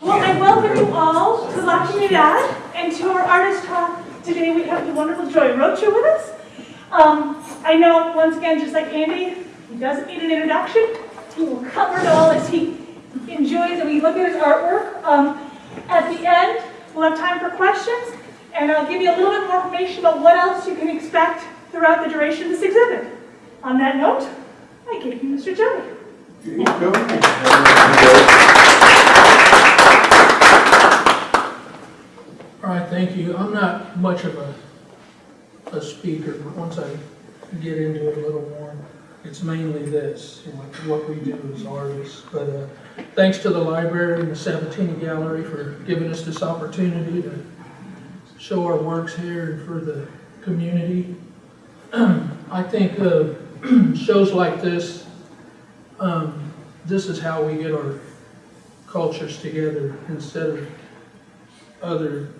Well, I welcome you all to La Comunidad and to our artist talk. Today we have the wonderful Joey Rocha with us. Um, I know, once again, just like Andy, he doesn't need an introduction. He will cover it all as he enjoys and we look at his artwork. Um, at the end, we'll have time for questions and I'll give you a little bit more information about what else you can expect throughout the duration of this exhibit. On that note, I give you Mr. Joey. All right, thank you. I'm not much of a, a speaker, but once I get into it a little more, it's mainly this, what we do as artists. But uh, thanks to the library and the Sabatini Gallery for giving us this opportunity to show our works here and for the community. I think uh, shows like this, um, this is how we get our cultures together instead of other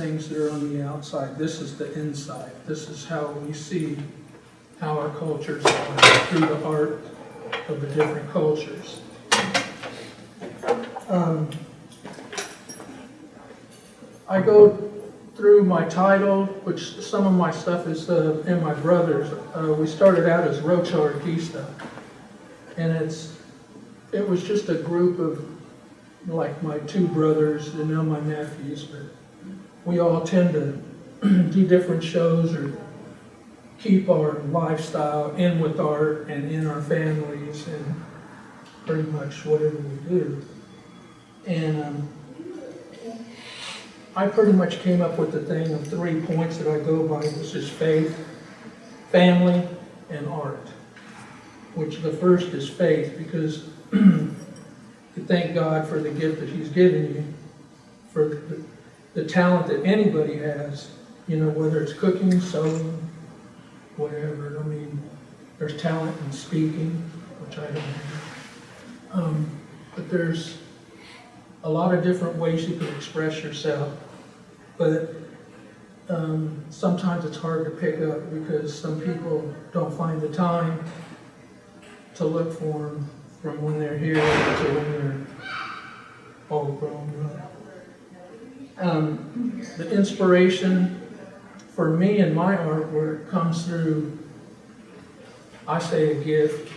things that are on the outside. This is the inside. This is how we see how our cultures are through the art of the different cultures. Um, I go through my title, which some of my stuff is, uh, and my brothers. Uh, we started out as Rocha Artista. And it's, it was just a group of, like my two brothers and now my nephews, but we all tend to do different shows or keep our lifestyle in with art and in our families and pretty much whatever we do. And um, I pretty much came up with the thing of three points that I go by, which is faith, family, and art. Which the first is faith, because you thank God for the gift that He's given you, for the, the talent that anybody has, you know, whether it's cooking, sewing, whatever. I mean, there's talent in speaking, which I don't have. Um, but there's a lot of different ways you can express yourself. But um, sometimes it's hard to pick up because some people don't find the time to look for them from when they're here to when they're all grown. Um, the inspiration for me and my artwork comes through, I say a gift,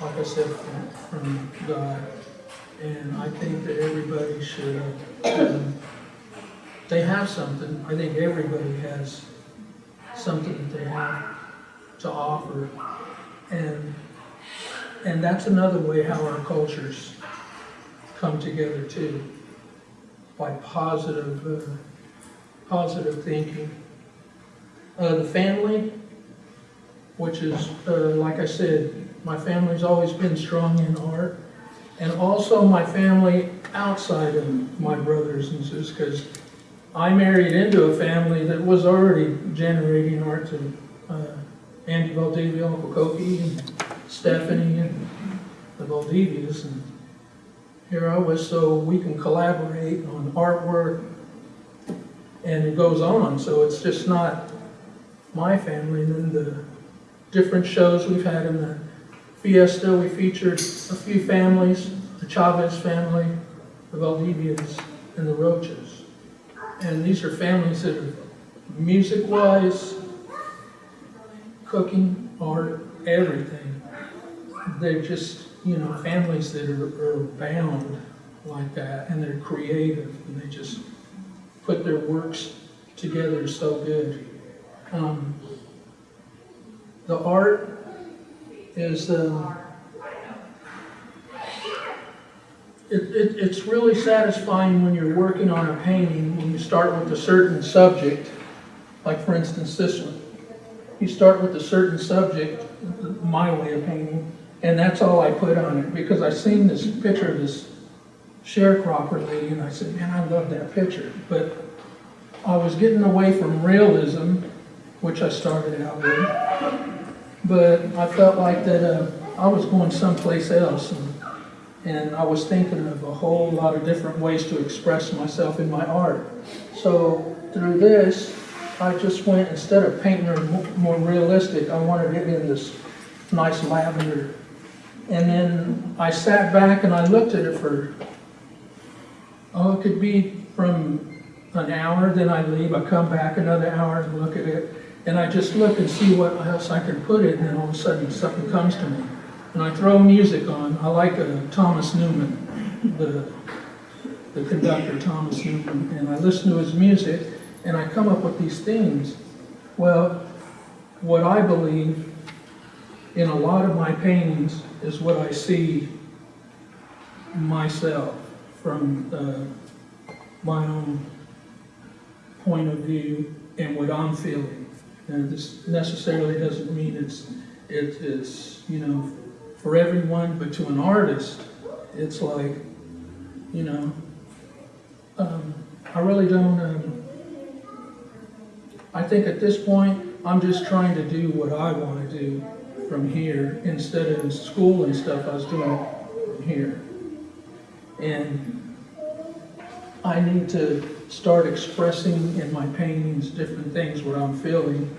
like I said, from, from God. And I think that everybody should, um, they have something. I think everybody has something that they have to offer. And, and that's another way how our cultures come together too, by positive, uh, positive thinking. Uh, the family, which is, uh, like I said, my family's always been strong in art. And also my family outside of my brothers and sisters, because I married into a family that was already generating art to uh, Andy Valdivia, Uncle Koki, and Stephanie, and the Valdivias. And I was, so we can collaborate on artwork, and it goes on. So it's just not my family. And then the different shows we've had in the Fiesta, we featured a few families, the Chavez family, the Valdivias, and the Rochas. And these are families that are music-wise, cooking, art, everything. They're just, you know, families that are, are bound like that, and they're creative, and they just put their works together so good. Um, the art is, um, it, it, it's really satisfying when you're working on a painting, when you start with a certain subject, like for instance this one. You start with a certain subject, my way of painting, and that's all I put on it, because I seen this picture of this sharecropper lady, and I said, man, I love that picture, but I was getting away from realism, which I started out with, but I felt like that uh, I was going someplace else, and, and I was thinking of a whole lot of different ways to express myself in my art. So through this, I just went, instead of painting her more realistic, I wanted it in this nice lavender. And then I sat back and I looked at it for Oh, it could be from an hour, then I leave, I come back another hour and look at it, and I just look and see what else I can put it, and then all of a sudden something comes to me. And I throw music on, I like uh, Thomas Newman, the, the conductor Thomas Newman, and I listen to his music, and I come up with these themes. Well, what I believe in a lot of my paintings is what I see myself from my own point of view and what I'm feeling. And this necessarily doesn't mean it's, it is, you know, for everyone, but to an artist, it's like, you know, um, I really don't, um, I think at this point, I'm just trying to do what I want to do from here instead of school and stuff, I was doing from here. And I need to start expressing in my paintings different things, what I'm feeling.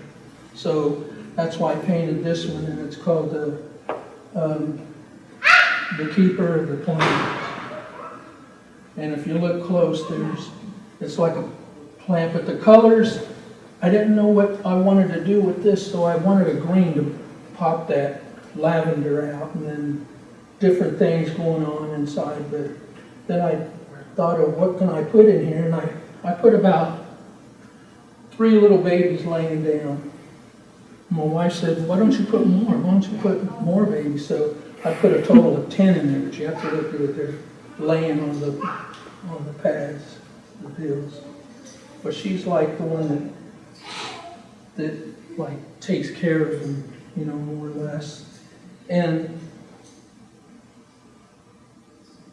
So that's why I painted this one, and it's called the, um, The Keeper of the Plants. And if you look close, there's, it's like a plant, but the colors, I didn't know what I wanted to do with this, so I wanted a green to pop that lavender out, and then different things going on inside, but then I thought of what can I put in here, and I, I put about three little babies laying down. My wife said, why don't you put more, why don't you put more babies? So I put a total of ten in there, but you have to look at it, they're laying on the, on the pads, the pills. But she's like the one that, that like takes care of them, you know, more or less. And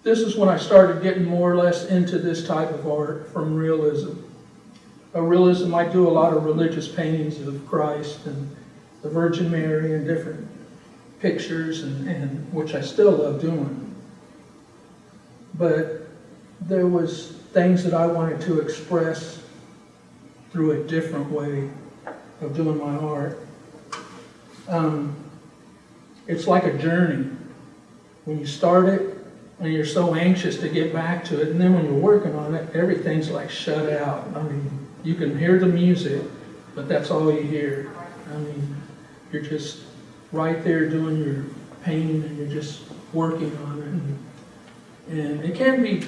this is when I started getting more or less into this type of art from realism. A realism, I do a lot of religious paintings of Christ and the Virgin Mary and different pictures and, and which I still love doing. But there was things that I wanted to express through a different way of doing my art. Um, it's like a journey. When you start it, and you're so anxious to get back to it, and then when you're working on it, everything's like shut out. I mean, you can hear the music, but that's all you hear. I mean, you're just right there doing your painting, and you're just working on it. And, and it can be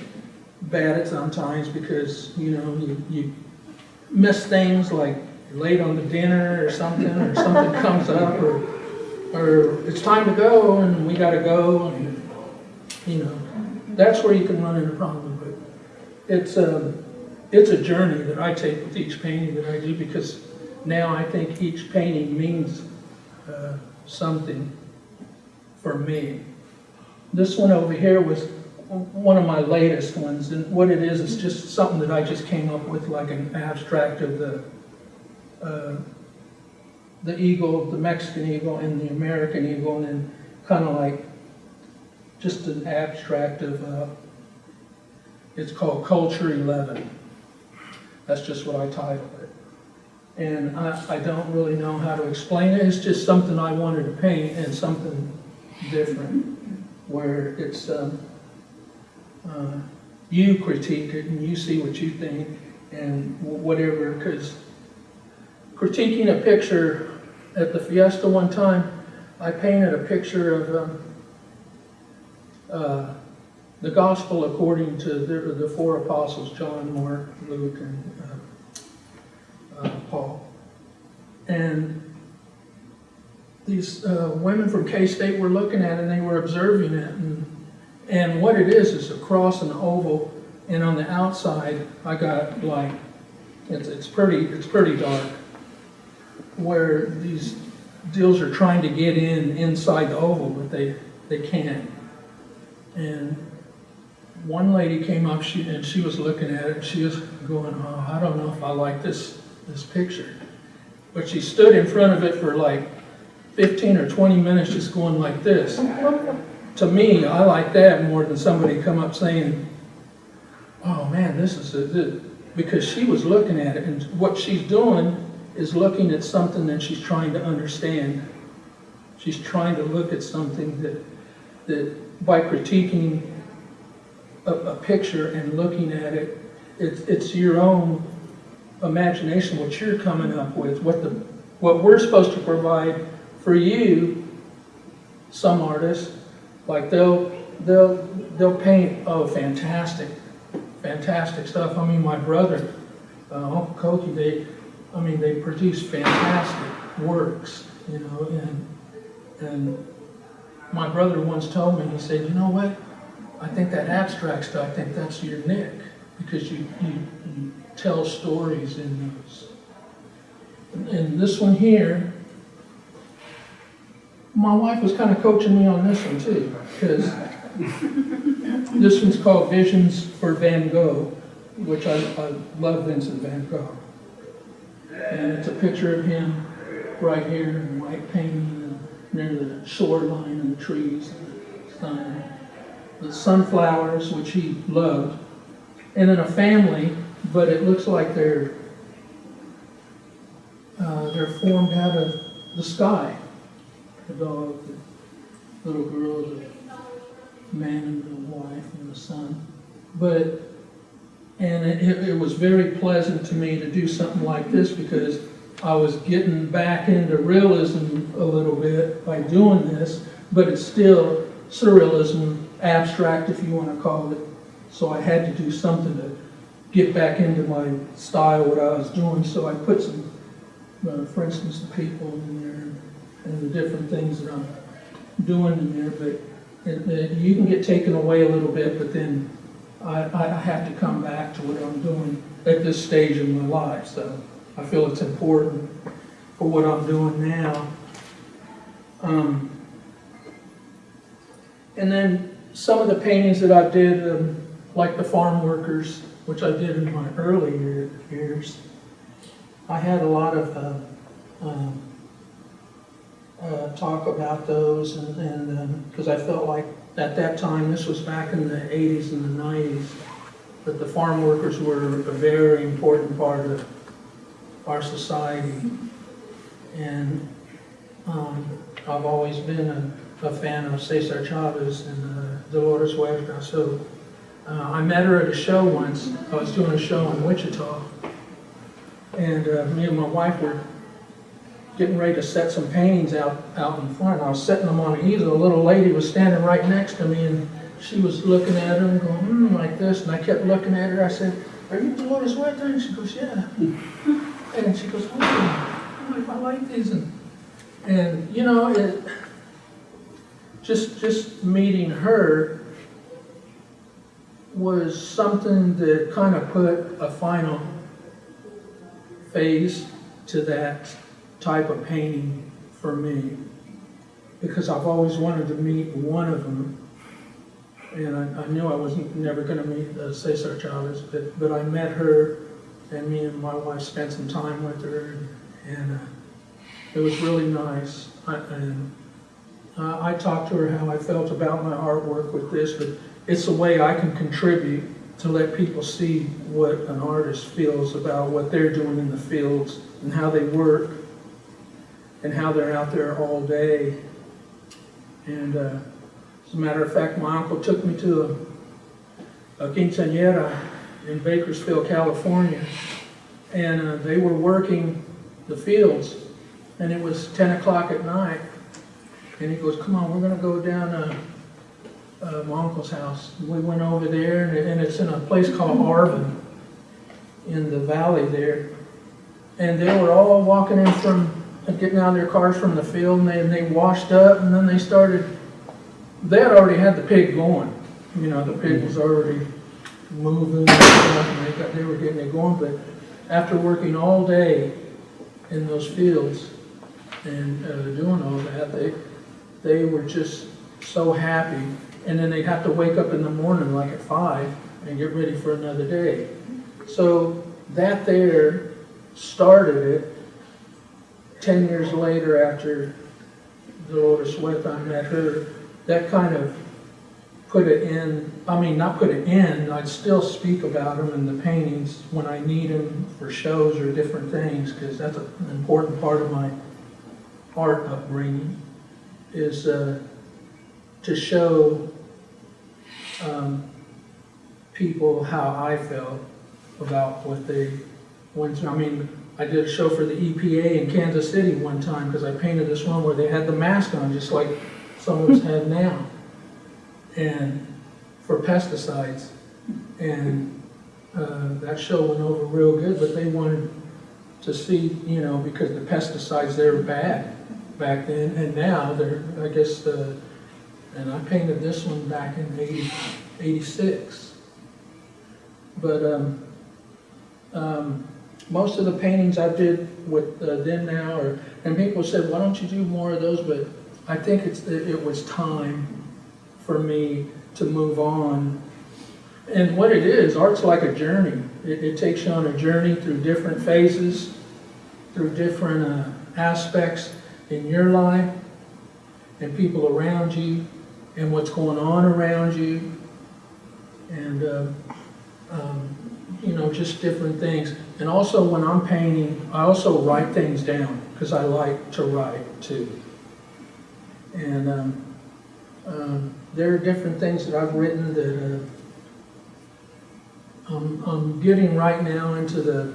bad at sometimes because, you know, you, you miss things like late on the dinner or something, or something comes up, or, or it's time to go and we gotta go, and, you know, that's where you can run into problems. But it's a, it's a journey that I take with each painting that I do because now I think each painting means uh, something for me. This one over here was one of my latest ones, and what it is, is just something that I just came up with, like an abstract of the, uh, the eagle, the Mexican eagle and the American eagle, and then kind of like just an abstract of, uh, it's called Culture 11. That's just what I titled it. And I, I don't really know how to explain it, it's just something I wanted to paint and something different, where it's, um, uh, you critique it and you see what you think and wh- whatever, because critiquing a picture at the Fiesta one time, I painted a picture of um, uh, the gospel according to the, the four apostles, John, Mark, Luke, and uh, uh, Paul. And these uh, women from K-State were looking at it and they were observing it. And, and what it is, is a cross and an oval. And on the outside, I got like, it's, it's pretty, it's pretty dark. Where these deals are trying to get in inside the oval, but they, they can't. And one lady came up, she, and she was looking at it, she was going, oh, I don't know if I like this, this picture. But she stood in front of it for like 15 or 20 minutes just going like this. To me, I like that more than somebody come up saying, oh man, this is a, because she was looking at it, and what she's doing is looking at something that she's trying to understand. She's trying to look at something that, that by critiquing a, a picture and looking at it, it's, it's your own imagination, what you're coming up with, what the, what we're supposed to provide for you, some artists, like they'll, they'll, they'll paint, oh, fantastic, fantastic stuff. I mean, my brother, uh, Uncle Koki, they, I mean, they produce fantastic works, you know, and, and my brother once told me, he said, you know what? I think that abstract stuff, I think that's your nick, because you, you, you tell stories in those. And this one here, my wife was kind of coaching me on this one too, because this one's called Visions for Van Gogh, which I, I love Vincent Van Gogh. And it's a picture of him right here in white painting near the shoreline and the trees and the. The sunflowers, which he loved, and then a family, but it looks like they're uh, they're formed out of the sky. The dog, the little girl, the man and the wife and the son. But, and it, it- was very pleasant to me to do something like this because I was getting back into realism a little bit by doing this, but it's still surrealism, abstract if you want to call it. So I had to do something to get back into my style, what I was doing. So I put some, uh, for instance, the people in there and the different things that I'm doing in there. But it, it, you can get taken away a little bit, but then I, I have to come back to what I'm doing at this stage in my life. So I feel it's important for what I'm doing now. Um, and then some of the paintings that I did, um, like the farm workers, which I did in my earlier years, I had a lot of uh, um, uh, talk about those, and- and because I felt like at that time, this was back in the 80s and the 90s, that the farm workers were a very important part of our society. And um, I've always been a, a fan of Cesar Chavez and uh, Dolores Huerta. So uh, I met her at a show once. I was doing a show in Wichita. And uh, me and my wife were getting ready to set some paintings out, out in front. I was setting them on an easel. A little lady was standing right next to me and she was looking at them going, hmm, like this. And I kept looking at her. I said, are you Dolores Huerta? And she goes, yeah. And she goes, oh, I like these. And, and you know, it, just, just meeting her was something that kind of put a final phase to that type of painting for me. Because I've always wanted to meet one of them. And I, I knew I wasn't never going to meet uh, Cesar Chavez, but, but I met her, and me and my wife spent some time with her, and, and uh, it was really nice. I, and uh, I talked to her how I felt about my artwork with this, but it's a way I can contribute to let people see what an artist feels about what they're doing in the fields and how they work and how they're out there all day. And uh, as a matter of fact, my uncle took me to a, a quinceañera in Bakersfield, California, and uh, they were working the fields, and it was 10 o'clock at night, and he goes, come on, we're gonna go down uh, uh, my uncle's house. We went over there, and and it's in a place called Arvin, in the valley there. And they were all walking in from, getting out of their cars from the field, and they, and they washed up, and then they started, they had already had the pig going. You know, the pig was already moving, and they got, they were getting it going, but after working all day in those fields and uh, doing all that, they, they were just so happy. And then they'd have to wake up in the morning like at five and get ready for another day. So that there started it. Ten years later, after Dolores Huerta, I met her, that kind of put it in, I mean, not put it in, I'd still speak about them in the paintings when I need them for shows or different things, because that's an important part of my art upbringing, is uh, to show um, people how I felt about what they went through. I mean, I did a show for the EPA in Kansas City one time because I painted this one where they had the mask on, just like some of us have now, and for pesticides. And uh, that show went over real good, but they wanted to see, you know, because the pesticides, they were bad back then, and now they're, I guess, the, and I painted this one back in 80 86. But, um, um, most of the paintings I did with uh, them now, or, and people said, why don't you do more of those, but I think it's, it it was time for me to move on. And what it is, art's like a journey. It, it takes you on a journey through different phases, through different uh, aspects in your life, and people around you, and what's going on around you, and, uh, um, you know, just different things. And also, when I'm painting, I also write things down, because I like to write too. And um, um, there are different things that I've written that uh, I'm, I'm getting right now into the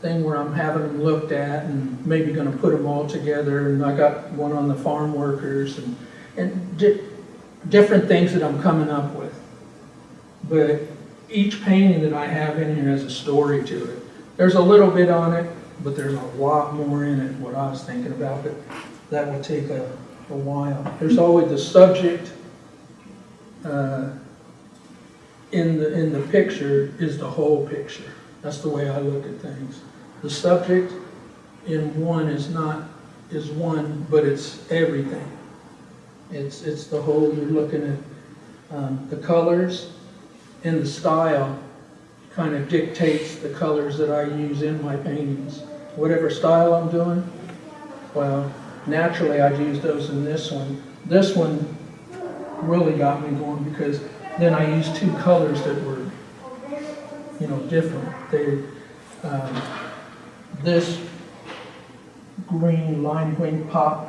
thing where I'm having them looked at and maybe gonna put them all together. And I got one on the farm workers and, and di- different things that I'm coming up with. But each painting that I have in here has a story to it. There's a little bit on it, but there's a lot more in it, what I was thinking about, but that will take a, a while. There's always the subject, uh, in the, in the picture is the whole picture. That's the way I look at things. The subject in one is not, is one, but it's everything. It's, it's the whole, you're looking at, um, the colors and the style kind of dictates the colors that I use in my paintings. Whatever style I'm doing, well, naturally I'd use those in this one. This one really got me going because then I used two colors that were, you know, different. They, um, this green lime green pop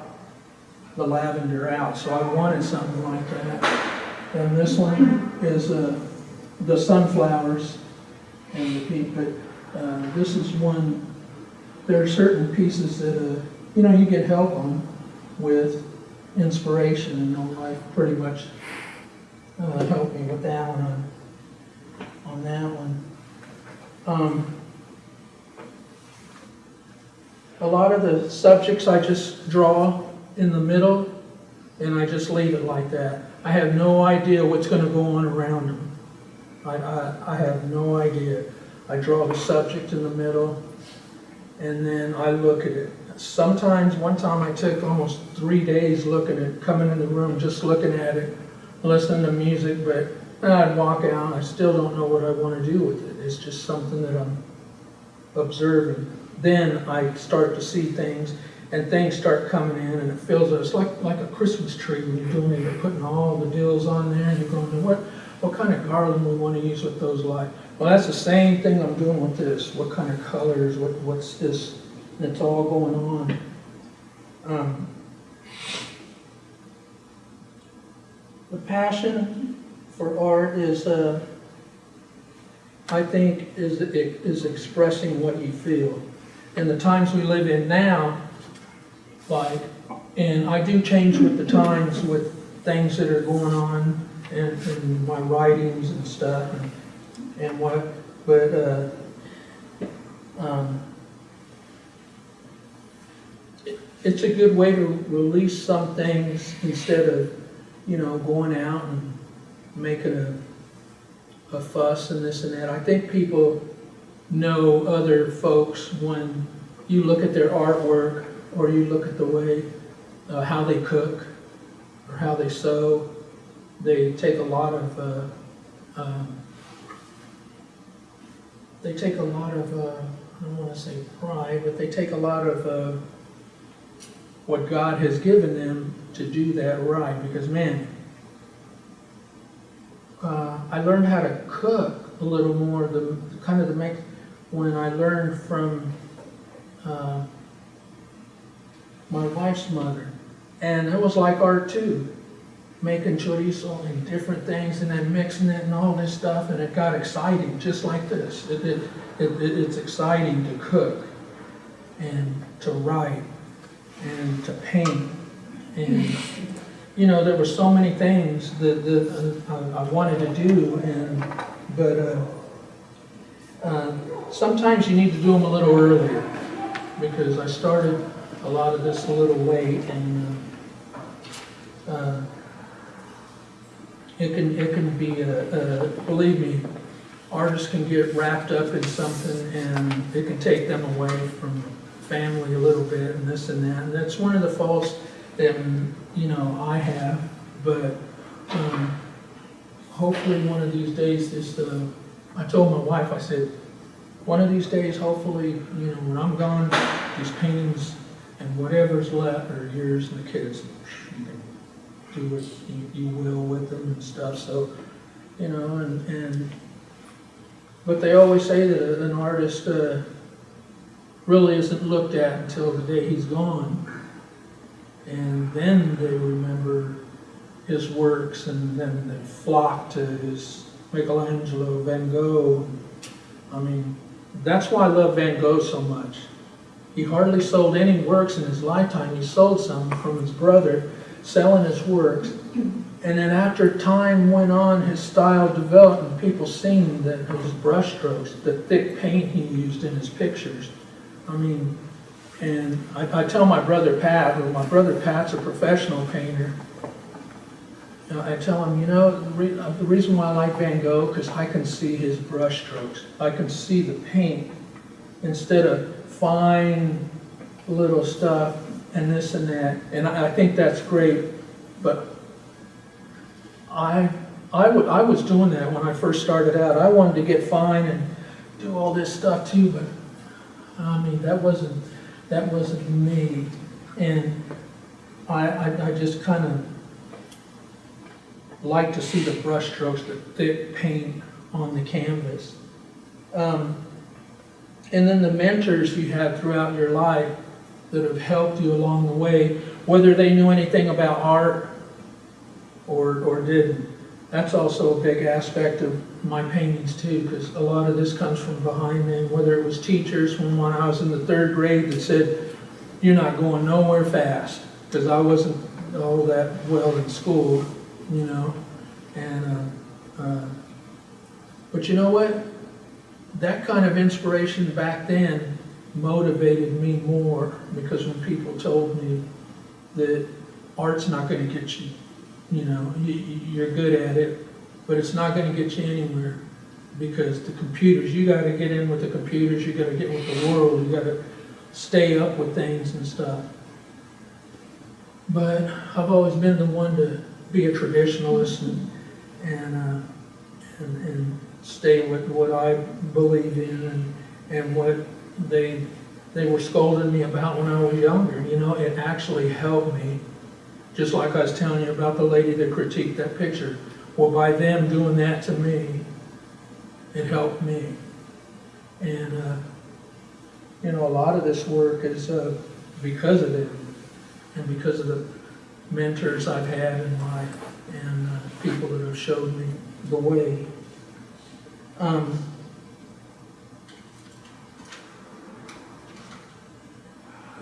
the lavender out, so I wanted something like that. And this one is uh, the sunflowers and the pink, but uh, this is one, there are certain pieces that, uh, you know, you get help on with inspiration, and my wife pretty much uh, helped me with that one on, on that one. Um, a lot of the subjects I just draw in the middle, and I just leave it like that. I have no idea what's gonna go on around them. I, I, I have no idea. I draw the subject in the middle, and then I look at it. Sometimes, one time I took almost three days looking at, coming in the room, just looking at it, listening to music, but then I'd walk out, I still don't know what I wanna do with it. It's just something that I'm observing. Then I start to see things, and things start coming in, and it feels, it's like, like a Christmas tree when you're doing it, you're putting all the deals on there, and you're going, to what, what kind of garland we want to use with those lights? Well, that's the same thing I'm doing with this. What kind of colors, what, what's this? And it's all going on. Um, the passion for art is, uh, I think, is, is expressing what you feel. In the times we live in now, like, and I do change with the times with things that are going on in, in my writings and stuff and, and what, but, uh, um, it- it's a good way to release some things instead of, you know, going out and making a, a fuss and this and that. I think people know other folks when you look at their artwork or you look at the way, uh, how they cook or how they sew. They take a lot of, uh, um, they take a lot of, uh, I don't want to say pride, but they take a lot of uh, what God has given them to do that right. Because man, uh, I learned how to cook a little more. The kind of the make when I learned from uh, my wife's mother, and it was like art too. Making chorizo and different things and then mixing it and all this stuff and it got exciting, just like this. It, it, it, it- it's exciting to cook and to write and to paint and, you know, there were so many things that, that uh, I, wanted to do and, but, uh, uh, sometimes you need to do them a little earlier because I started a lot of this a little late and, uh, uh, it can, it can be, uh, uh, believe me, artists can get wrapped up in something and it can take them away from family a little bit and this and that. And that's one of the faults that, you know, I have, but, um, hopefully one of these days, this, uh, I told my wife, I said, one of these days, hopefully, you know, when I'm gone, these paintings and whatever's left are yours and the kids. Do what you, you will with them and stuff, so, you know, and, and, but they always say that an artist, uh, really isn't looked at until the day he's gone. And then they remember his works and then they flock to his Michelangelo, Van Gogh. I mean, that's why I love Van Gogh so much. He hardly sold any works in his lifetime. He sold some from his brother, selling his works. And then after time went on, his style developed and people seen that his brushstrokes, the thick paint he used in his pictures. I mean, and I, I tell my brother Pat, who my brother Pat's a professional painter, I tell him, you know, uh, the reason why I like Van Gogh, because I can see his brushstrokes. I can see the paint instead of fine little stuff and this and that. And I, I think that's great, but I, I I was doing that when I first started out. I wanted to get fine and do all this stuff too, but I mean, that wasn't, that wasn't me. And I, I, I just kind of like to see the brushstrokes, the thick paint on the canvas. Um, and then the mentors you have throughout your life that have helped you along the way, whether they knew anything about art or, or didn't. That's also a big aspect of my paintings too, because a lot of this comes from behind me, whether it was teachers when when I was in the third grade that said, you're not going nowhere fast, because I wasn't all that well in school, you know, and, uh, uh, but you know what? That kind of inspiration back then motivated me more, because when people told me that art's not gonna get you you know, you, you're good at it, but it's not gonna get you anywhere because the computers, you gotta get in with the computers, you gotta get with the world, you gotta stay up with things and stuff. But I've always been the one to be a traditionalist and, and, uh, and, and stay with what I believe in and, and what they, they were scolding me about when I was younger, you know, it actually helped me just like I was telling you about the lady that critiqued that picture. Well, by them doing that to me, it helped me. And, uh, you know, a lot of this work is uh, because of it and because of the mentors I've had in life and uh, people that have showed me the way. Um,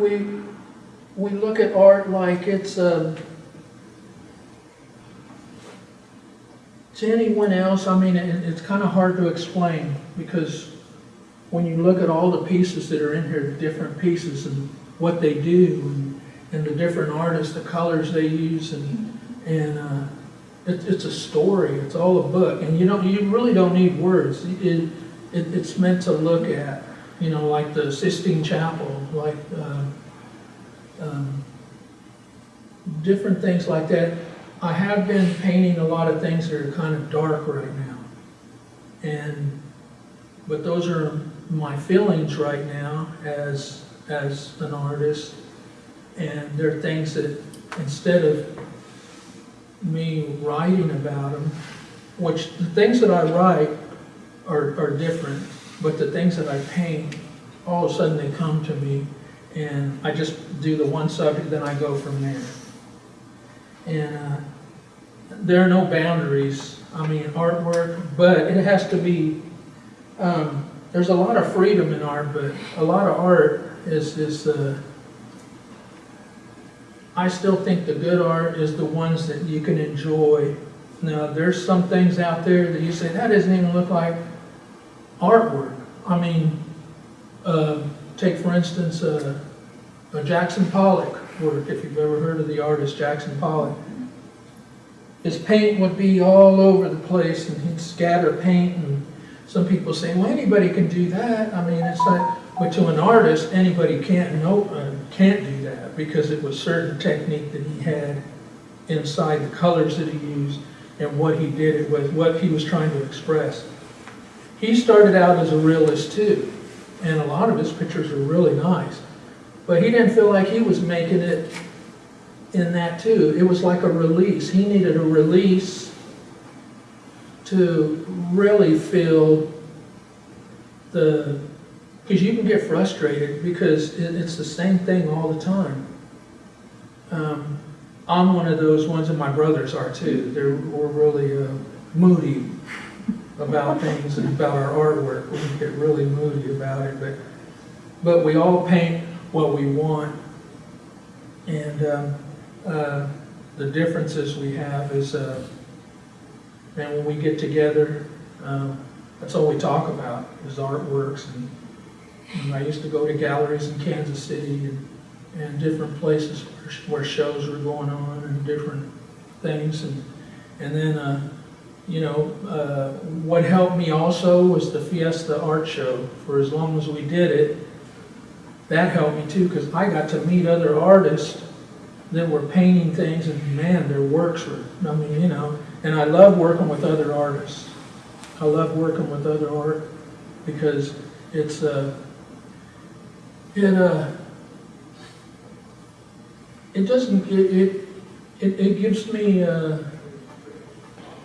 we we look at art like it's um, to anyone else. I mean, it, it's kind of hard to explain because when you look at all the pieces that are in here, the different pieces and what they do, and, and the different artists, the colors they use, and and uh, it, it's a story. It's all a book, and you don't you really don't need words. It, it it's meant to look at. You know, like the Sistine Chapel, like. Uh, um, different things like that. I have been painting a lot of things that are kind of dark right now. And, but those are my feelings right now as, as an artist. And they're things that instead of me writing about them, which the things that I write are, are different, but the things that I paint, all of a sudden they come to me and I just do the one subject, then I go from there. And uh, there are no boundaries, I mean, artwork, but it has to be, um, there's a lot of freedom in art, but a lot of art is, is, uh, I still think the good art is the ones that you can enjoy. Now, there's some things out there that you say, that doesn't even look like artwork. I mean, uh, take for instance, uh, a Jackson Pollock work, if you've ever heard of the artist Jackson Pollock. His paint would be all over the place and he'd scatter paint and some people say, well, anybody can do that. I mean, it's like, but to an artist, anybody can't know, uh, can't do that because it was certain technique that he had inside the colors that he used and what he did it with, what he was trying to express. He started out as a realist too, and a lot of his pictures are really nice. But he didn't feel like he was making it in that too. It was like a release. He needed a release to really feel the, because you can get frustrated because it, it's the same thing all the time. Um, I'm one of those ones, and my brothers are too. They're, we're really uh, moody about things and about our artwork. We get really moody about it, but, but we all paint what we want. And um, uh, the differences we have is, uh, and when we get together, um, that's all we talk about is artworks. And, and I used to go to galleries in Kansas City and, and different places where, where shows were going on and different things. And, and then, uh, you know, uh, what helped me also was the Fiesta Art Show. For as long as we did it, that helped me too, because I got to meet other artists that were painting things, and man, their works were, I mean, you know, and I love working with other artists. I love working with other art because it's, uh, it, uh, it doesn't, it, it, it, it gives me, uh,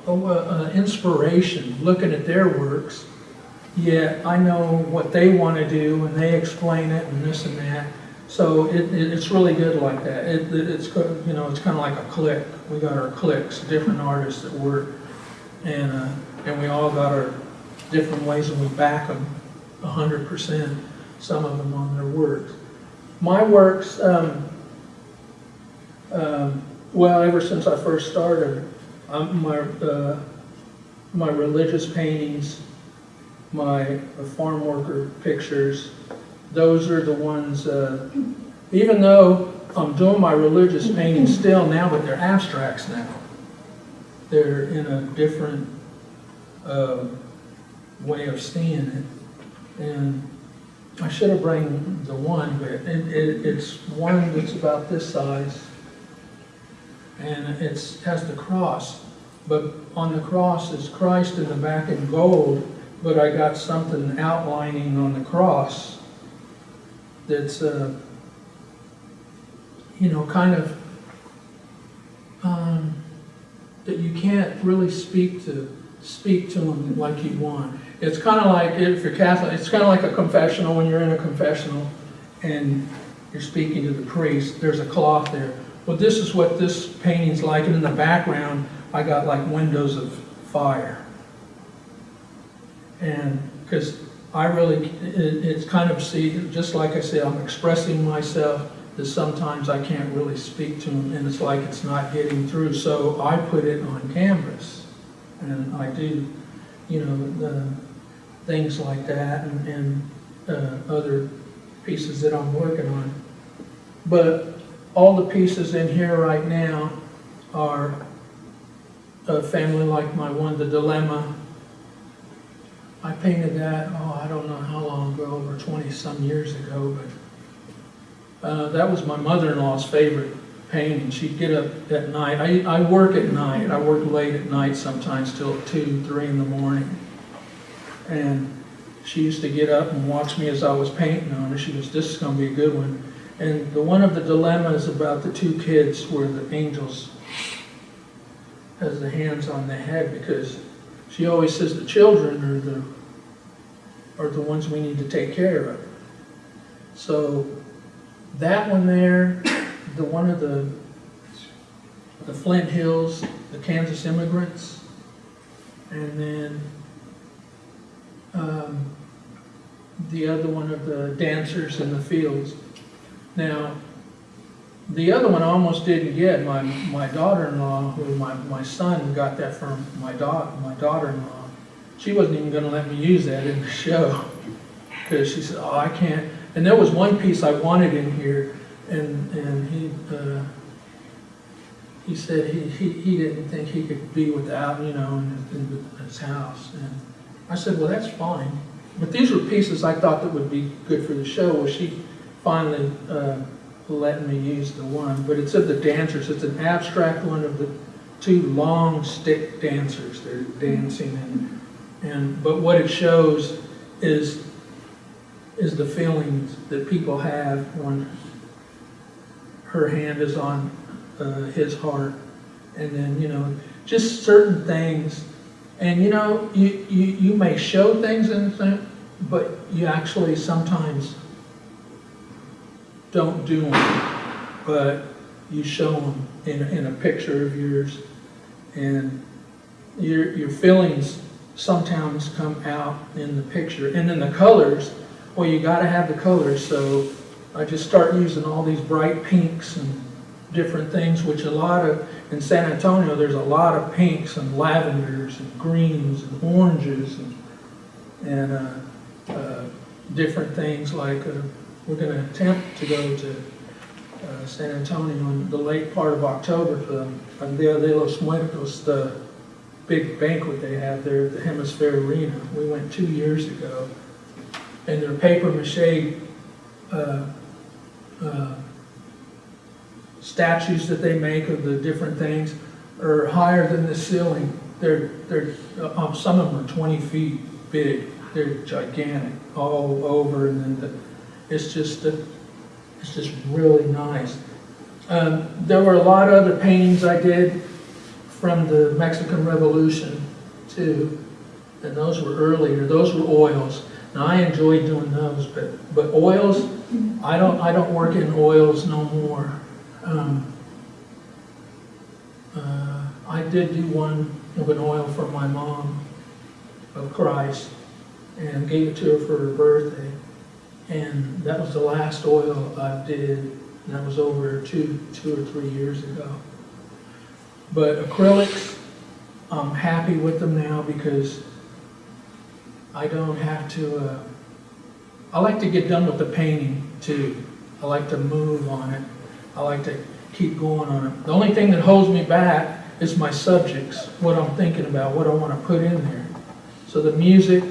uh, inspiration looking at their works. Yet I know what they want to do and they explain it and this and that. So it, it, it's really good like that. It, it- it's, you know, it's kind of like a clique. We got our cliques, different artists that work. And, uh, and we all got our different ways and we back them a hundred percent, some of them on their works. My works, um, um, well, ever since I first started, um, my, uh, my religious paintings, my farm worker pictures, those are the ones, uh, even though I'm doing my religious paintings still now, but they're abstracts now. They're in a different, uh, way of seeing it. And I should have brought the one, but it, it, it's one that's about this size. And it has the cross, but on the cross is Christ in the back in gold, but I got something outlining on the cross that's, uh, you know, kind of, um, that you can't really speak to, speak to them like you want. It's kind of like, if you're Catholic, it's kind of like a confessional, when you're in a confessional and you're speaking to the priest, there's a cloth there. Well, this is what this painting's like, and in the background, I got like windows of fire. And, because I really, it, it's kind of, see, just like I said, I'm expressing myself, that sometimes I can't really speak to them, and it's like it's not getting through, so I put it on canvas. And I do, you know, the, things like that, and, and, uh, other pieces that I'm working on. But all the pieces in here right now are a family like my one, The Dilemma. I painted that, oh, I don't know how long ago, over 20-some years ago, but uh, that was my mother-in-law's favorite painting. She'd get up at night. I, I work at night. I work late at night sometimes till 2, 3 in the morning. And she used to get up and watch me as I was painting on it. She goes, this is going to be a good one. And the one of the dilemmas about the two kids where the angels has the hands on the head because she always says the children are the are the ones we need to take care of. So that one there, the one of the the Flint Hills, the Kansas immigrants, and then um, the other one of the dancers in the fields. Now, the other one I almost didn't get. My, my daughter-in-law, who my, my son got that from my da, my daughter-in-law. She wasn't even gonna let me use that in the show. Cause she said, oh, I can't. And there was one piece I wanted in here and, and he, uh, he said he, he, he didn't think he could be without, you know, in, in his house. And I said, well, that's fine. But these were pieces I thought that would be good for the show. Well, she finally, uh, letting me use the one, but it's of the dancers. It's an abstract one of the two long stick dancers. They're dancing and, and but what it shows is is the feelings that people have when her hand is on uh, his heart, and then you know just certain things. And you know you you, you may show things in but you actually sometimes don't do them, but you show them in, in a picture of yours. And your, your feelings sometimes come out in the picture. And then the colors, well, you gotta have the colors, so I just start using all these bright pinks and different things, which a lot of, in San Antonio, there's a lot of pinks and lavenders and greens and oranges and, and, uh, uh, different things like, we're gonna attempt to go to uh, San Antonio in the late part of October for the Dia de los Muertos, the big banquet they have there at the Hemisfair Arena. We went two years ago. And their paper mache uh, uh, statues that they make of the different things are higher than the ceiling. They're, they're, uh, some of them are 20 feet big. They're gigantic all over and then the it's just, uh, it's just really nice. Um, there were a lot of other paintings I did from the Mexican Revolution too, and those were earlier. Those were oils. Now I enjoyed doing those, but but oils, I don't I don't work in oils no more. Um, uh, I did do one of an oil for my mom of Christ and gave it to her for her birthday. And that was the last oil I did, that was over two, two or three years ago. But acrylics, I'm happy with them now because I don't have to, uh, I like to get done with the painting too. I like to move on it. I like to keep going on it. The only thing that holds me back is my subjects, what I'm thinking about, what I want to put in there. So the music,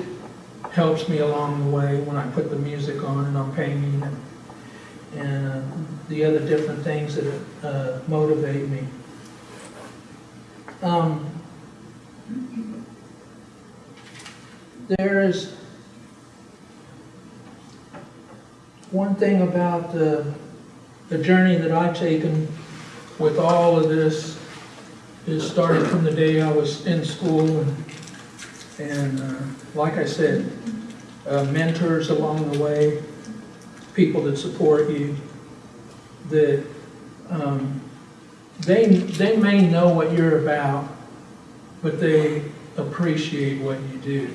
helps me along the way when I put the music on and I'm painting and, and uh, the other different things that uh, motivate me. Um, there is one thing about the, the journey that I've taken with all of this is started from the day I was in school and and uh, like I said, uh, mentors along the way, people that support you, that um, they, they may know what you're about, but they appreciate what you do.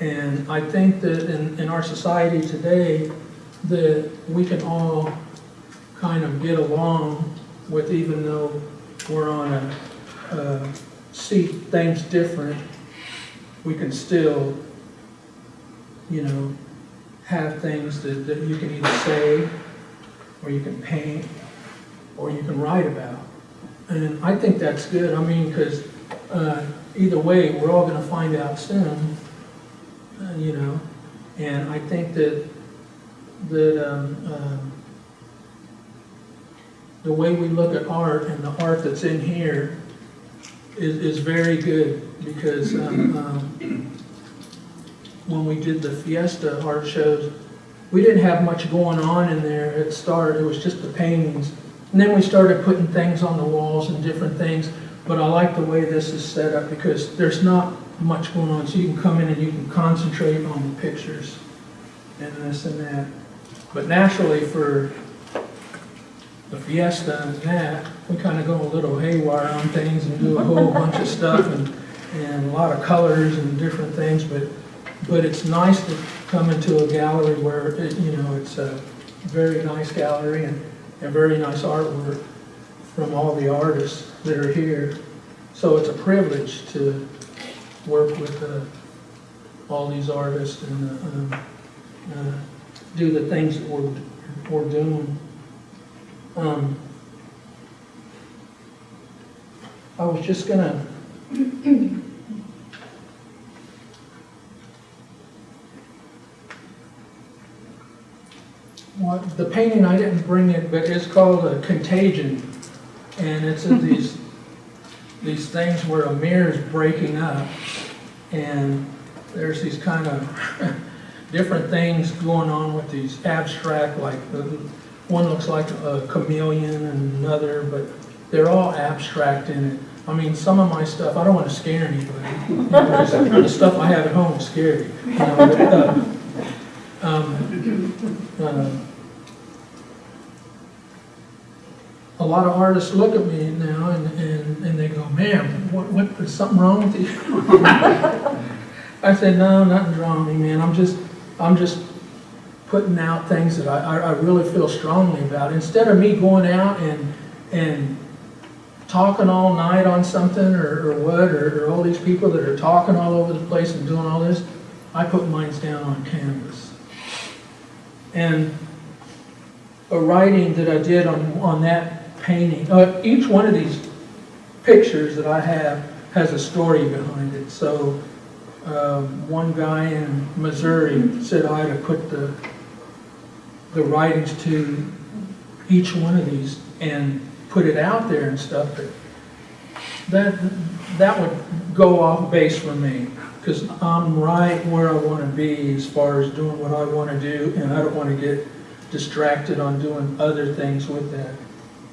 And I think that in, in our society today, that we can all kind of get along with, even though we're on a, uh, see things different, we can still, you know, have things that, that you can either say, or you can paint, or you can write about. And I think that's good. I mean, because uh, either way, we're all going to find out soon, uh, you know. And I think that that um, um, the way we look at art and the art that's in here is, is very good because um, um, when we did the Fiesta art shows, we didn't have much going on in there at the start. It was just the paintings. And then we started putting things on the walls and different things. But I like the way this is set up because there's not much going on. So you can come in and you can concentrate on the pictures and this and that. But naturally for the Fiesta and that, we kind of go a little haywire on things and do a whole bunch of stuff and, and a lot of colors and different things, but, but it's nice to come into a gallery where, it- you know, it's a very nice gallery and, and very nice artwork from all the artists that are here. So it's a privilege to work with, uh, all these artists and, uh, um, uh, do the things that we're, we're doing. Um, I was just gonna. What, the painting, I didn't bring it, but it's called a Contagion. And it's of these, these things where a mirror is breaking up. And there's these kind of different things going on with these abstract, like, the, one looks like a chameleon and another, but they're all abstract in it. I mean, some of my stuff, I don't want to scare anybody. You know, The stuff I have at home is scary. you know, but, uh, um, uh, A lot of artists look at me now and, and, and they go, man, what, what, is something wrong with you? I said, no, nothing's wrong with me, man. I'm just, I'm just putting out things that I, I, I really feel strongly about. Instead of me going out and, and talking all night on something or, or what, or, or all these people that are talking all over the place and doing all this, I put mine down on canvas. And a writing that I did on, on that painting, uh, each one of these pictures that I have has a story behind it. So, um, one guy in Missouri said I had to put the, the writings to each one of these and put it out there and stuff, but that, that would go off base for me, because I'm right where I want to be as far as doing what I want to do, and I don't want to get distracted on doing other things with that.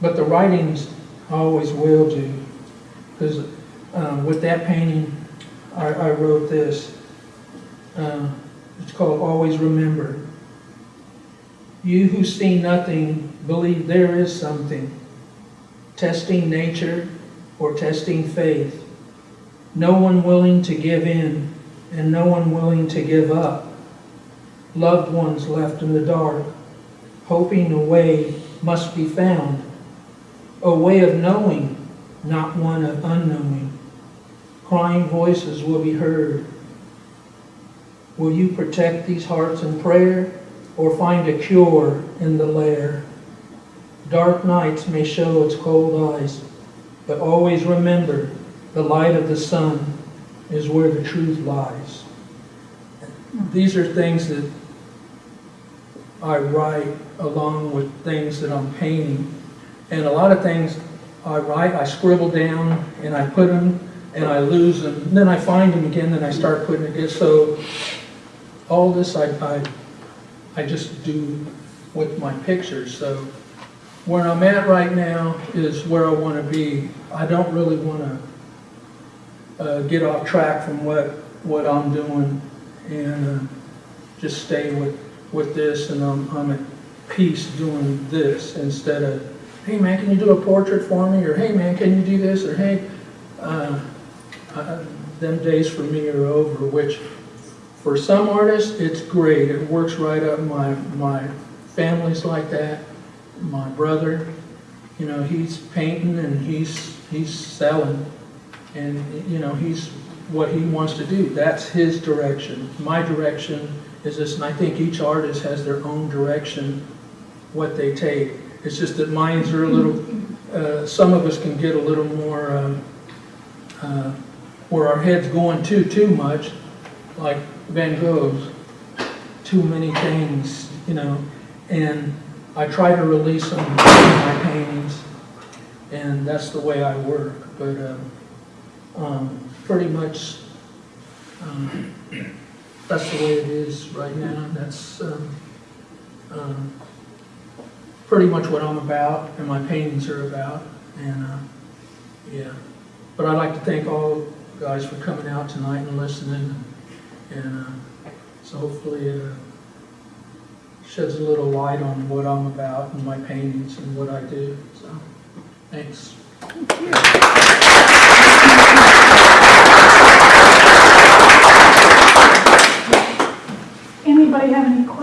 But the writings always will do, because um, with that painting, I, I wrote this. Uh, It's called Always Remember. You who see nothing, believe there is something. Testing nature or testing faith. No one willing to give in and no one willing to give up. Loved ones left in the dark, hoping a way must be found. A way of knowing, not one of unknowing. Crying voices will be heard. Will you protect these hearts in prayer or find a cure in the lair? Dark nights may show its cold eyes, but always remember the light of the sun is where the truth lies. These are things that I write along with things that I'm painting. And a lot of things I write, I scribble down and I put them and I lose them. And then I find them again and I start putting it again. So all this I, I, I just do with my pictures. So where I'm at right now is where I want to be. I don't really want to uh, get off track from what, what I'm doing and uh, just stay with, with this and I'm, I'm at peace doing this instead of, hey man, can you do a portrait for me? Or hey man, can you do this? Or hey, uh, uh, them days for me are over, which for some artists, it's great. It works right up. My, my family's like that. My brother, you know, he's painting and he's, he's selling. And, you know, he's what he wants to do. That's his direction. My direction is this, and I think each artist has their own direction, what they take. It's just that minds are a little, uh, some of us can get a little more, um, uh, where our head's going too, too much, like Van Gogh's, too many things, you know, and I try to release them in my paintings, and that's the way I work, but, um, um, pretty much, um, that's the way it is right now, that's, um, um, pretty much what I'm about, and my paintings are about, and, uh, yeah. But I'd like to thank all guys for coming out tonight and listening, and, uh, so hopefully, uh, sheds a little light on what I'm about and my paintings and what I do, so, thanks. Anybody have any questions?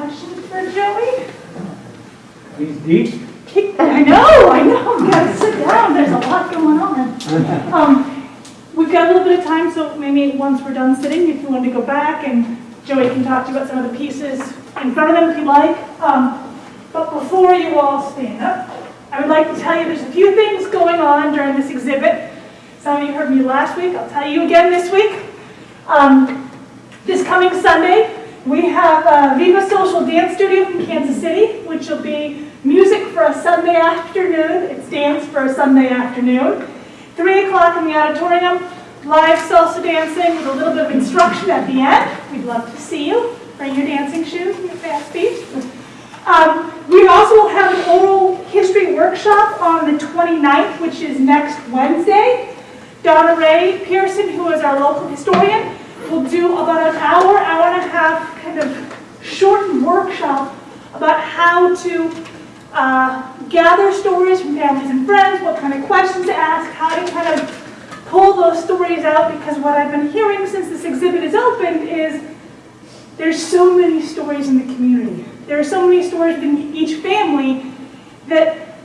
He's deep. Kick- I know, I know, we gotta sit down, there's a lot going on. Um, we've got a little bit of time, so maybe once we're done sitting, if you want to go back and Joey can talk to you about some of the pieces in front of them if you like. Um, but before you all stand up, I would like to tell you there's a few things going on during this exhibit. Some of you heard me last week, I'll tell you again this week. Um, this coming Sunday, we have uh, Viva Social Dance Studio from Kansas City, which will be music for a Sunday afternoon. It's dance for a Sunday afternoon. 3 o'clock in the auditorium, live salsa dancing with a little bit of instruction at the end. We'd love to see you. Bring your dancing shoes and your fast feet. Um, we also will have an oral history workshop on the 29th, which is next Wednesday. Donna Ray Pearson, who is our local historian, will do about an hour, hour and a half kind of shortened workshop about to uh, gather stories from families and friends, what kind of questions to ask, how to kind of pull those stories out, because what I've been hearing since this exhibit is opened is there's so many stories in the community. There are so many stories in each family that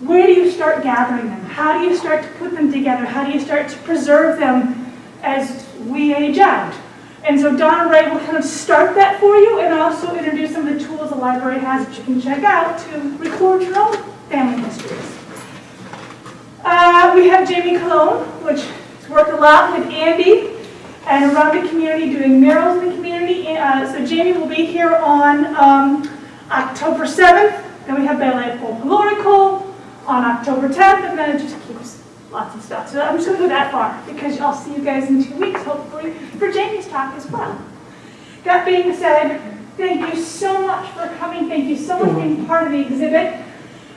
where do you start gathering them? How do you start to put them together? How do you start to preserve them as we age out? And so Donna Ray will kind of start that for you and also introduce some of the tools the library has that you can check out to record your own family histories. Uh, we have Jamie Cologne, which has worked a lot with Andy and around the community, doing murals in the community. Uh, so Jamie will be here on um, October 7th. Then we have Ballet Folklorico on October 10th, and then it just keeps lots of stuff. So I'm just going to go that far because I'll see you guys in two weeks, hopefully, for Jamie's talk as well. That being said, thank you so much for coming. Thank you so much for being part of the exhibit.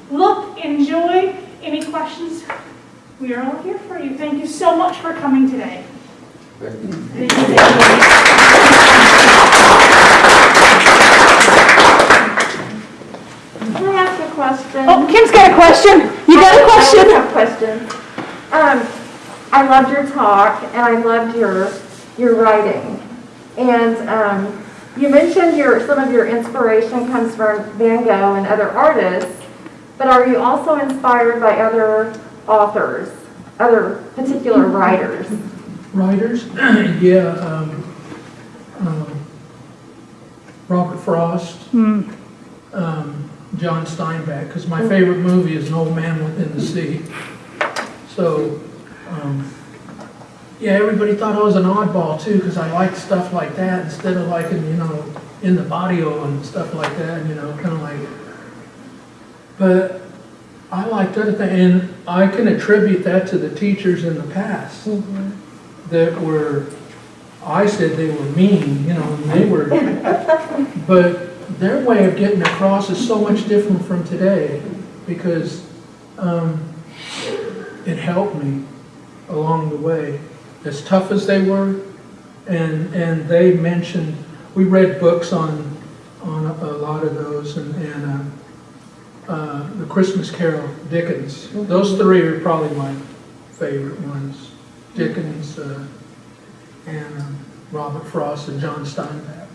Look, enjoy. Any questions? We are all here for you. Thank you so much for coming today. Thank you. Can I ask a question? Oh, Kim's got a question. You got a question? I have questions. Um, I loved your talk and I loved your, your writing. And, um, you mentioned your, some of your inspiration comes from Van Gogh and other artists, but are you also inspired by other authors, other particular writers? Writers, yeah, um, um, Robert Frost, um, John Steinbeck, because my favorite movie is An Old Man Within the Sea. So, um, yeah, everybody thought I was an oddball too, because I liked stuff like that instead of liking, you know, in the barrio and stuff like that, you know, kind of like. But I liked other things, and I can attribute that to the teachers in the past that were, I said they were mean, you know, and they were, but their way of getting across is so much different from today because um, it helped me along the way. As tough as they were, and and they mentioned we read books on on a, a lot of those and and uh, uh, the Christmas Carol Dickens. Those three are probably my favorite ones. Dickens, uh, and um, Robert Frost, and John Steinbeck.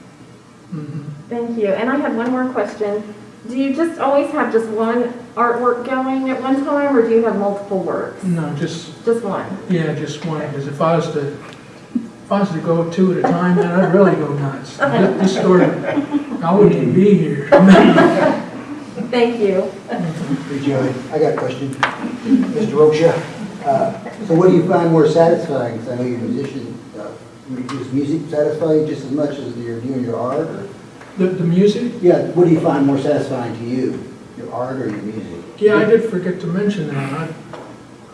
Mhm. Thank you. And I had one more question. Do you just always have just one artwork going at one time, or do you have multiple works? No, just, Just one? yeah, just one, because if I was to, if I was to go two at a time, then I'd really go nuts. This this story, I wouldn't even be here. Thank you. Hey, Joey, I got a question. Mr. Rocha, uh, so what do you find more satisfying? 'Cause I know you're a musician. uh, Does music satisfy you just as much as you're doing your art? or- The, the music? Yeah, what do you find more satisfying to you, your art or your music? Yeah, I did forget to mention that.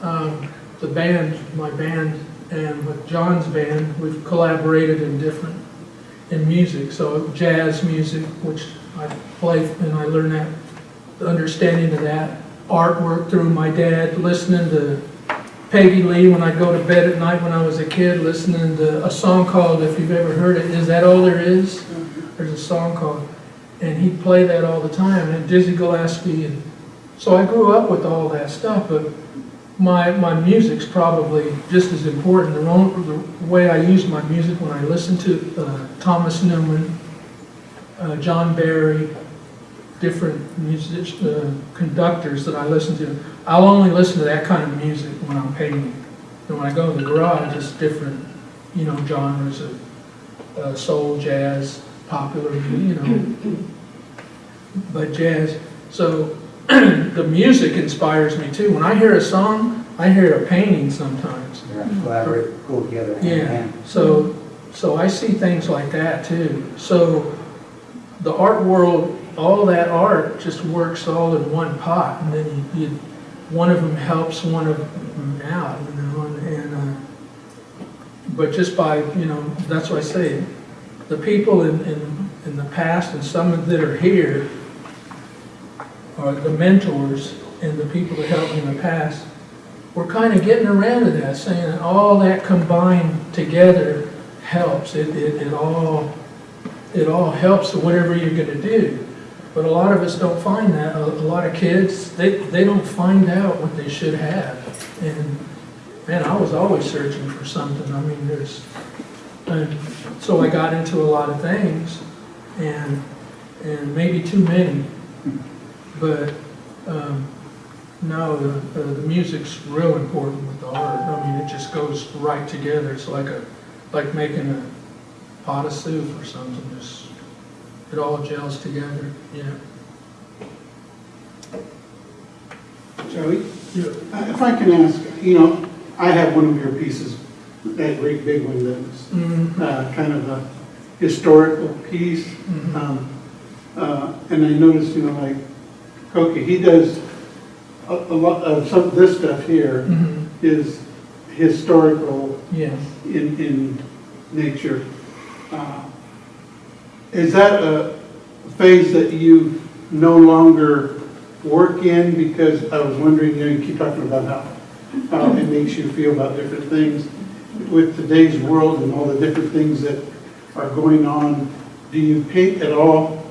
I, um, the band, my band, and with John's band, we've collaborated in different, in music. So jazz music, which I play, and I learned that, the understanding of that. Artwork through my dad, listening to Peggy Lee when I'd go to bed at night when I was a kid, listening to a song called, if you've ever heard it, Is That All There Is? There's a song called, and he'd play that all the time, and Dizzy Gillespie, and so I grew up with all that stuff, but my, my music's probably just as important. The, the way I use my music when I listen to uh, Thomas Newman, uh, John Barry, different music, uh, conductors that I listen to, I'll only listen to that kind of music when I'm painting. And when I go in the garage, it's different, you know, genres of uh, soul, jazz, popular, you know, but jazz. So the music inspires me too. When I hear a song, I hear a painting sometimes. They're gonna collaborate, go together hand Yeah, hand. so, so I see things like that too. So the art world, all that art just works all in one pot and then you, you, one of them helps one of them out, you know, and, and, uh, but just by, you know, that's what I say, the people in, in, in the past and some that are here are the mentors and the people that helped me in the past, we're kind of getting around to that, saying that all that combined together helps. It, it, it all, it all helps whatever you're gonna do. But a lot of us don't find that. A, a lot of kids, they, they don't find out what they should have. And, man, I was always searching for something. I mean, there's, and so I got into a lot of things and, and maybe too many. But, um, no, the, the, the music's real important with the art. I mean, it just goes right together. It's like a, like making a pot of soup or something. Just, it all gels together, yeah. Joey, Yeah. uh, if I can ask, you know, I have one of your pieces, that great big one that's Mhm, uh, kind of a historical piece. mhm. Um, uh, And I noticed, you know, like, Koki, he does a a lot of some, of this stuff here Mhm, is historical Yeah. in, in nature. Uh, Is that a phase that you no longer work in? Because I was wondering, you know, you keep talking about how, how it makes you feel about different things. With today's world and all the different things that are going on, do you paint at all?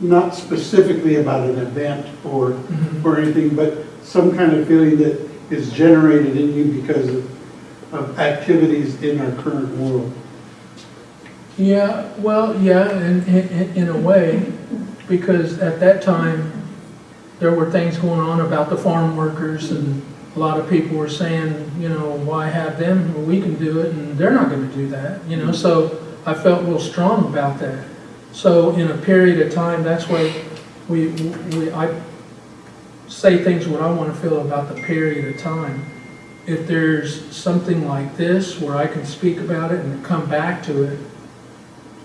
Not specifically about an event or, Mhm. or anything, but some kind of feeling that is generated in you because of, of activities in our current world. Yeah, well, yeah, in, in, in a way, because at that time, there were things going on about the farm workers and a lot of people were saying, you know, why have them? Well, we can do it and they're not gonna do that, you know, so I felt real strong about that. So in a period of time, that's why we, we, I say things what I wanna feel about the period of time. If there's something like this where I can speak about it and come back to it,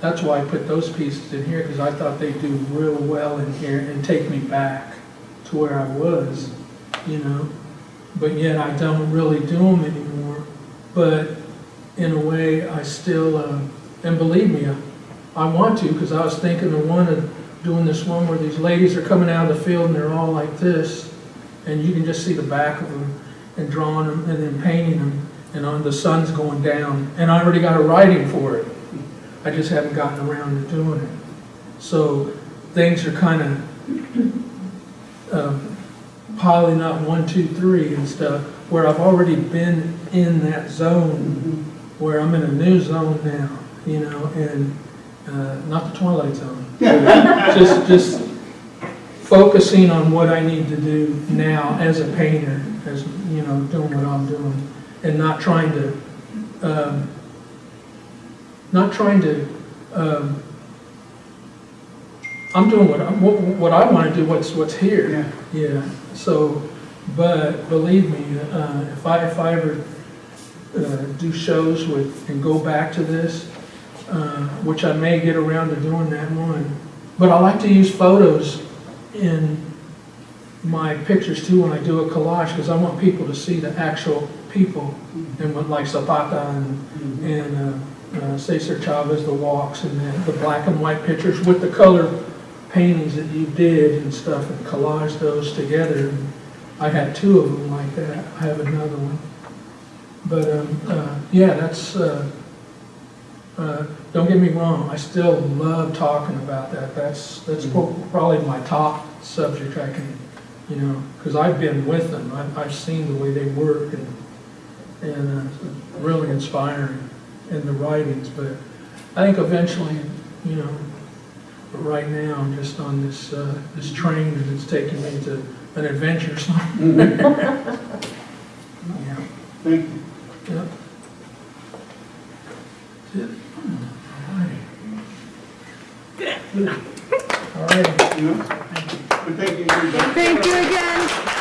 that's why I put those pieces in here, because I thought they'd do real well in here and take me back to where I was, you know? But yet I don't really do them anymore. But in a way, I still, uh, and believe me, I, I want to, because I was thinking of one of doing this one where these ladies are coming out of the field and they're all like this, and you can just see the back of them, and drawing them, and then painting them, and on the sun's going down, and I already got a writing for it. I just haven't gotten around to doing it. So things are kind of um, piling up, one, two, three and stuff, where I've already been in that zone, where I'm in a new zone now, you know, and uh, not the twilight zone. Just, just focusing on what I need to do now as a painter, as, you know, doing what I'm doing, and not trying to, um, not trying to, um, I'm doing what, I- what, what I want to do, what's, what's here. Yeah. Yeah, so, but believe me, uh, if I, if I ever, uh, do shows with, and go back to this, uh, which I may get around to doing that one, but I like to use photos in my pictures too when I do a collage, because I want people to see the actual people, and what, like Zapata and, and, uh, uh, Cesar Chavez, the walks, and the, the black and white pictures with the color paintings that you did and stuff, and collage those together. I had two of them like that. I have another one. But, um, uh, yeah, that's, uh, Uh, Don't get me wrong, I still love talking about that. That's, that's pro- probably my top subject I can, you know, because I've been with them. I've, I've seen the way they work and, and uh, really inspiring in the writings. But I think eventually, you know, right now, I'm just on this, uh, this train and it's taking me to an adventure somewhere. Yeah. Thank you. Yep. That's it. All righty. All righty. You know? Thank you. Thank you again.